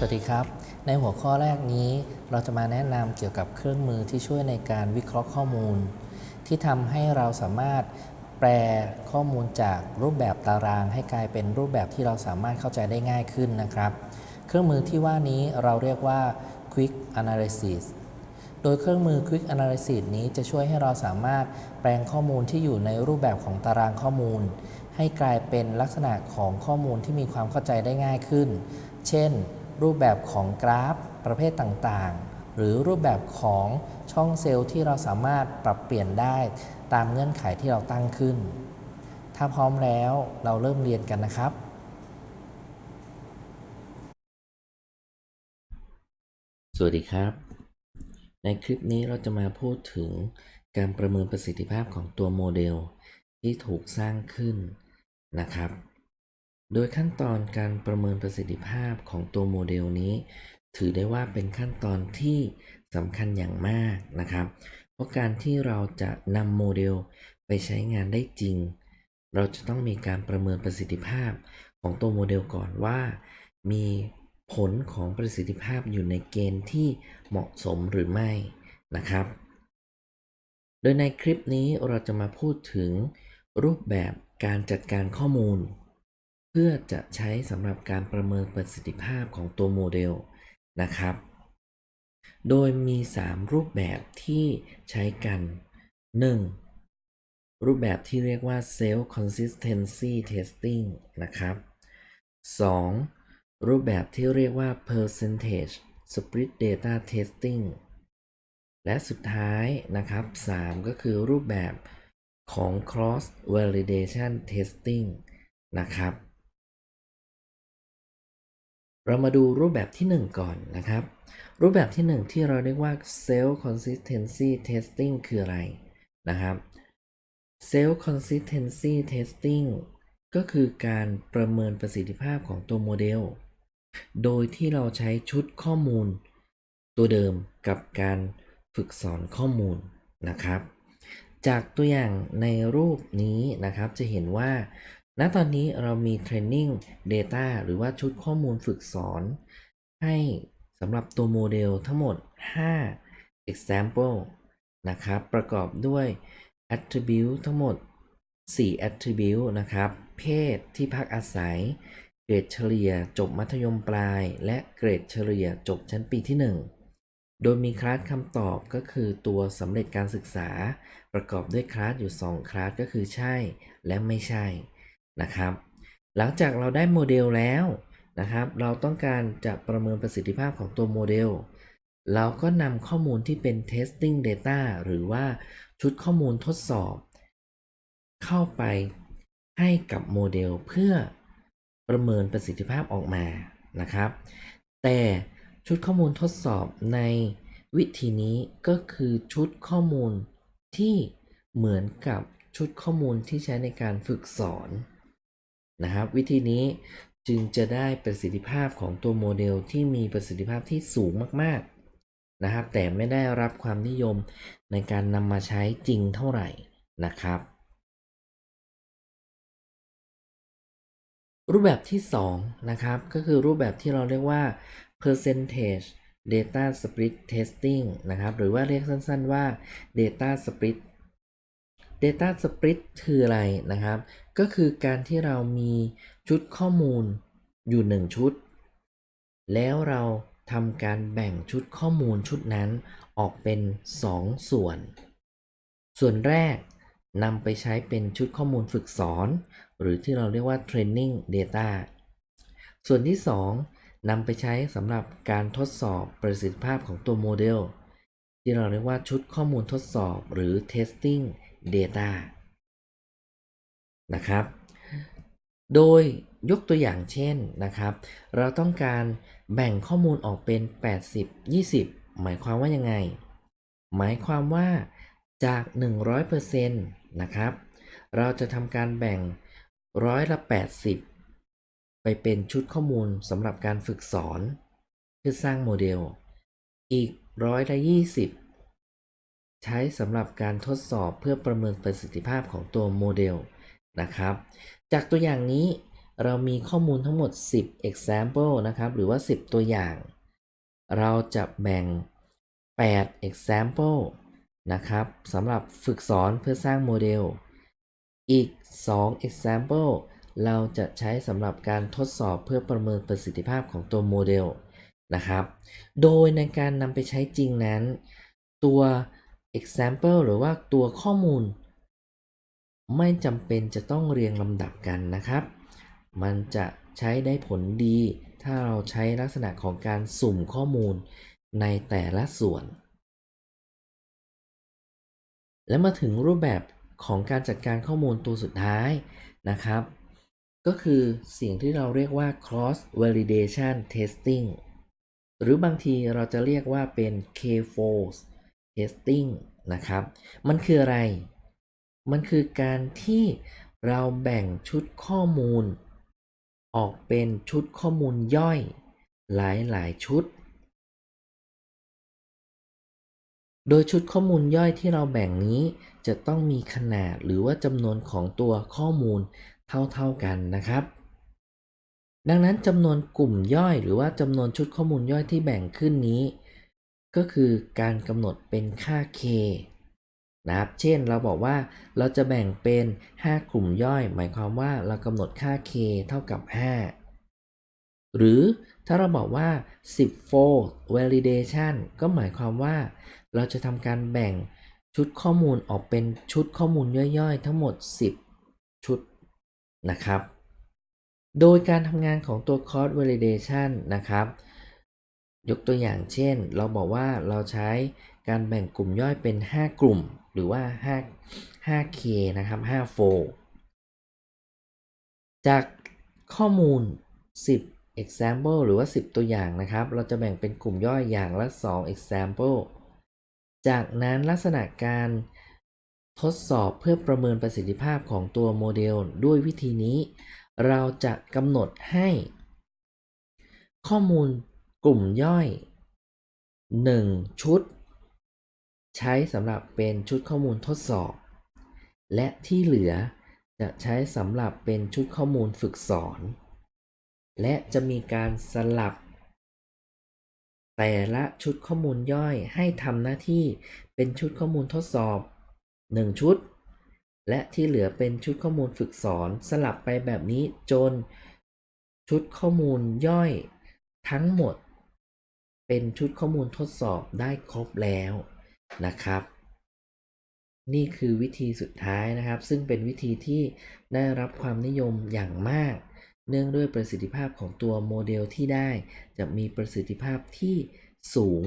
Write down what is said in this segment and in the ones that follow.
สวัสดีครับ ในหัวข้อแรกนี้ เราจะมาแนะนำเกี่ยวกับเครื่องมือที่ช่วยในการวิเคราะห์ข้อมูล ที่ทำให้เราสามารถแปลข้อมูลจากรูปแบบตาราง ให้กลายเป็นรูปแบบที่เราสามารถเข้าใจได้ง่ายขึ้นนะครับ เครื่องมือที่ว่านี้เราเรียกว่า Quick Analysis โดยเครื่องมือ Quick Analysis นี้จะช่วยให้เราสามารถแปลงข้อมูลที่อยู่ในรูปแบบของตารางข้อมูล ให้กลายเป็นลักษณะของข้อมูลที่มีความเข้าใจได้ง่ายขึ้น เช่น รูปแบบของกราฟประเภทต่างๆ หรือรูปแบบของช่องเซลล์ที่เราสามารถปรับเปลี่ยนได้ตามเงื่อนไขที่เราตั้งขึ้น ถ้าพร้อมแล้วเราเริ่มเรียนกันนะครับสวัสดีครับ ในคลิปนี้เราจะมาพูดถึงการประเมินประสิทธิภาพของตัวโมเดลที่ถูกสร้างขึ้นนะครับ โดยขั้นตอนการประเมินประสิทธิภาพของตัวโมเดลนี้ ถือได้ว่าเป็นขั้นตอนที่สำคัญอย่างมากนะครับ เพราะการที่เราจะนำโมเดลไปใช้งานได้จริง เราจะต้องมีการประเมินประสิทธิภาพของตัวโมเดลก่อนว่า มีผลของประสิทธิภาพอยู่ในเกณฑ์ที่เหมาะสมหรือไม่นะครับ โดยในคลิปนี้เราจะมาพูดถึงรูปแบบการจัดการข้อมูล พื่อจะใช้สำหรับการประเมินประสิทธิภาพของตัวโมเดลนะครับ โดยมี 3 รูปแบบที่ใช้กัน 1. รูปแบบที่เรียกว่า self consistency testing นะครับ 2. รูปแบบที่เรียกว่า percentage split data testing และสุดท้ายนะครับ 3 ก็คือรูปแบบของ cross validation testing นะครับ เรามาดูรูปแบบที่ 1 ก่อนนะครับ รูปแบบที่ 1 ที่เราเรียกว่า self consistency testing คืออะไรนะครับ self consistency testing ก็คือการประเมินประสิทธิภาพของตัวโมเดล โดยที่เราใช้ชุดข้อมูล ตัวเดิมกับการฝึกสอนข้อมูลนะครับ จากตัวอย่างในรูปนี้นะครับจะเห็นว่า ณตอนนี้เรามี Training Data หรือว่าชุดข้อมูลฝึกสอน ให้สำหรับตัวโมเดลทั้งหมด 5 example นะครับ ประกอบด้วย attribute ทั้งหมด 4 attribute นะครับ เพศที่พักอาศัย เกรดเฉลี่ยจบมัธยมปลาย และเกรดเฉลี่ยจบชั้นปีที่ 1 โดยมีคลาสคำตอบก็คือตัวสำเร็จการศึกษา ประกอบด้วยคลาสอยู่ 2 คลาสก็คือใช่และไม่ใช่ นะครับ หลังจากเราได้โมเดลแล้วนะครับ เราต้องการจะประเมินประสิทธิภาพของตัวโมเดล เราก็นำข้อมูลที่เป็น testing data หรือว่าชุดข้อมูลทดสอบ เข้าไปให้กับโมเดลเพื่อประเมินประสิทธิภาพออกมานะครับ แต่ชุดข้อมูลทดสอบในวิธีนี้ก็คือชุดข้อมูลที่เหมือนกับชุดข้อมูลที่ใช้ในการฝึกสอน นะครับ วิธีนี้จึงจะได้ประสิทธิภาพของตัวโมเดลที่มีประสิทธิภาพที่สูงมากๆนะครับ แต่ไม่ได้รับความนิยมในการนำมาใช้จริงเท่าไหร่นะครับ รูปแบบที่ 2 นะครับ ก็คือรูปแบบที่เราเรียกว่า percentage data split testing นะครับ หรือว่าเรียกสั้นๆว่า data split data split คืออะไรนะครับ ก็คือการที่เรามีชุดข้อมูลอยู่ 1 ชุด แล้วเราทำการแบ่งชุดข้อมูลชุดนั้นออกเป็น 2 ส่วน ส่วนแรกนำไปใช้เป็นชุดข้อมูลฝึกสอน หรือที่เราเรียกว่า training data ส่วนที่ 2นำไปใช้สำหรับการทดสอบประสิทธิภาพของตัวโมเดล ที่เราเรียกว่าชุดข้อมูลทดสอบหรือ testing data นะครับ โดยยกตัวอย่างเช่นนะครับ เราต้องการแบ่งข้อมูลออกเป็น 80 20 หมายความว่ายังไง หมายความว่าจาก 100%นะครับ เราจะทำการแบ่งร้อยละ 80 ไปเป็นชุดข้อมูลสำหรับการฝึกสอน เพื่อสร้างโมเดล อีกร้อยละ 20 ใช้สำหรับการทดสอบเพื่อประเมินประสิทธิภาพของตัวโมเดล นะครับ จากตัวอย่างนี้เรามีข้อมูลทั้งหมด 10 example นะครับ หรือว่า 10 ตัวอย่าง เราจะแบ่ง 8 example นะครับสำหรับฝึกสอนเพื่อสร้างโมเดล อีก 2 example เราจะใช้สำหรับการทดสอบเพื่อประเมินประสิทธิภาพของตัวโมเดลนะครับ โดยในการนำไปใช้จริงนั้น ตัว example หรือว่าตัวข้อมูล ไม่จำเป็นจะต้องเรียงลำดับกันนะครับ มันจะใช้ได้ผลดี ถ้าเราใช้ลักษณะของการสุ่มข้อมูลในแต่ละส่วน และมาถึงรูปแบบของการจัดการข้อมูลตัวสุดท้ายนะครับ ก็คือสิ่งที่เราเรียกว่า cross validation testing หรือบางทีเราจะเรียกว่าเป็น K-fold testing นะครับ มันคืออะไร มันคือการที่เราแบ่งชุดข้อมูล ออกเป็นชุดข้อมูลย่อยหลายๆชุด โดยชุดข้อมูลย่อยที่เราแบ่งนี้จะต้องมีขนาดหรือว่าจำนวนของตัวข้อมูลเท่าๆกันนะครับ ดังนั้นจำนวนกลุ่มย่อย หรือว่าจำนวนชุดข้อมูลย่อยที่แบ่งขึ้นนี้ ก็คือการกำหนดเป็นค่า k นะครับ เช่นเราบอกว่าเราจะแบ่งเป็น 5 กลุ่มย่อย หมายความว่าเรากำหนดค่า k เท่ากับ 5 หรือถ้าเราบอกว่า 10 fold validation ก็หมายความว่า เราจะทำการแบ่งชุดข้อมูลออกเป็นชุดข้อมูลย่อยๆ ทั้งหมด 10 ชุดนะครับ โดยการทำงานของตัว cross validation นะครับ ยกตัวอย่างเช่น เราบอกว่าเราใช้การแบ่งกลุ่มย่อยเป็น 5 กลุ่ม หรือว่า 5 5K นะครับ 5F จากข้อมูล 10 example หรือว่า 10 ตัวอย่างนะครับ เราจะแบ่งเป็นกลุ่มย่อยอย่างละ 2 example จากนั้นลักษณะการทดสอบเพื่อประเมินประสิทธิภาพของตัวโมเดล ด้วยวิธีนี้ เราจะกำหนดให้ ข้อมูลกลุ่มย่อย 1 ชุด ใช้สำหรับเป็นชุดข้อมูลทดสอบ และที่เหลือจะใช้สำหรับเป็นชุดข้อมูลฝึกสอน และจะมีการสลับ แต่ละชุดข้อมูลย่อยให้ทำหน้าที่เป็นชุดข้อมูลทดสอบ 1 ชุด และที่เหลือเป็นชุดข้อมูลฝึกสอน สลับไปแบบนี้จน ชุดข้อมูลย่อยทั้งหมด เป็นชุดข้อมูลทดสอบได้ครบแล้ว นะครับ นี่คือวิธีสุดท้ายนะครับ ซึ่งเป็นวิธีที่ได้รับความนิยมอย่างมาก เนื่องด้วยประสิทธิภาพของตัวโมเดลที่ได้ จะมีประสิทธิภาพที่สูง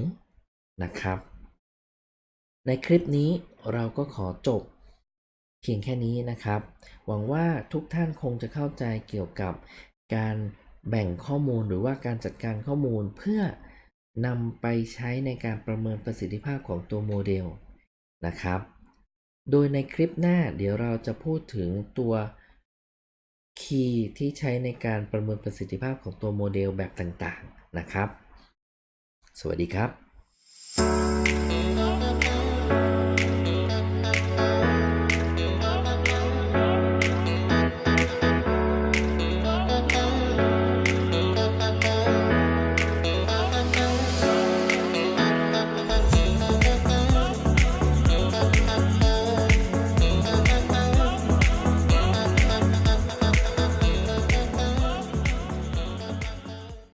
นะครับ ในคลิปนี้เราก็ขอจบเพียงแค่นี้นะครับ หวังว่าทุกท่านคงจะเข้าใจเกี่ยวกับการแบ่งข้อมูลหรือว่าการจัดการข้อมูลเพื่อ นำไปใช้ในการประเมินประสิทธิภาพของตัวโมเดลนะครับ โดยในคลิปหน้าเดี๋ยวเราจะพูดถึงตัว key ที่ใช้ในการประเมินประสิทธิภาพของตัวโมเดลแบบต่างๆนะครับ สวัสดีครับ